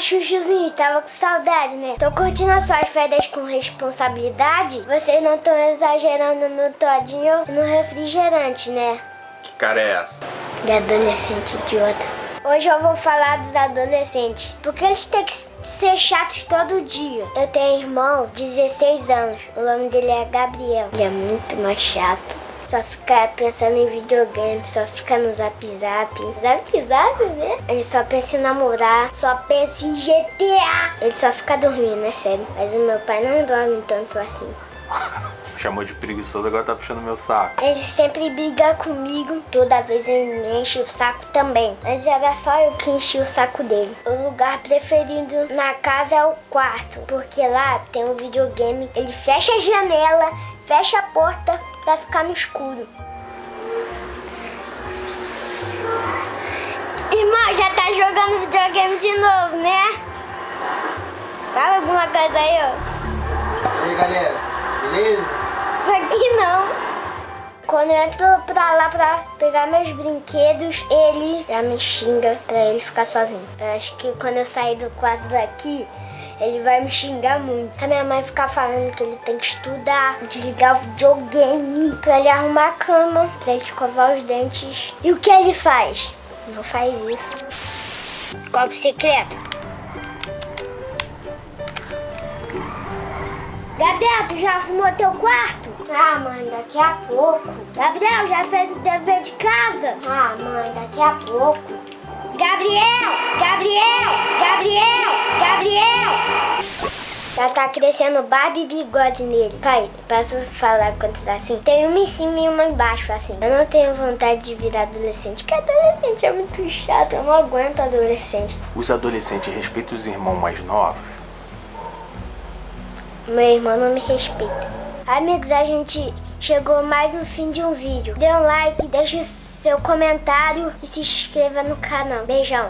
chuchuzinho, tava com saudade, né? Tô curtindo as suas férias com responsabilidade? Vocês não estão exagerando no todinho e no refrigerante, né? Que cara é essa? De adolescente idiota. Hoje eu vou falar dos adolescentes, porque eles têm que ser chatos todo dia. Eu tenho um irmão, 16 anos, o nome dele é Gabriel. Ele é muito mais chato. Só fica pensando em videogame, só fica no zap zap. Zap zap, né? Ele só pensa em namorar, só pensa em GTA. Ele só fica dormindo, é sério. Mas o meu pai não dorme tanto assim. Chamou de preguiçoso, agora tá puxando meu saco. Ele sempre briga comigo, toda vez ele me enche o saco também. Mas era só eu que enchi o saco dele. O lugar preferido na casa é o quarto, porque lá tem um videogame. Ele fecha a janela, fecha a porta pra ficar no escuro. Irmão, já tá jogando videogame de novo, né? Fala alguma coisa aí, ó. E aí galera, beleza? Isso aqui não. Quando eu entro pra lá pra pegar meus brinquedos, ele já me xinga pra ele ficar sozinho. Eu acho que quando eu sair do quarto daqui, ele vai me xingar muito. A minha mãe ficar falando que ele tem que estudar, desligar o videogame, pra ele arrumar a cama, pra ele escovar os dentes. E o que ele faz? Não faz isso. Copo secreto. Gabriel, tu já arrumou teu quarto? Ah, mãe, daqui a pouco. Gabriel, já fez o dever de casa? Ah, mãe, daqui a pouco. Gabriel! Gabriel! Gabriel! Gabriel! Já tá crescendo barba e bigode nele. Pai, posso falar quantos assim? Tem uma em cima e uma embaixo, assim. Eu não tenho vontade de virar adolescente, porque adolescente é muito chato. Eu não aguento adolescente. Os adolescentes respeitam os irmãos mais novos? Meu irmão não me respeita. Amigos, a gente chegou mais no fim de um vídeo. Dê um like, deixe seu comentário e se inscreva no canal. Beijão.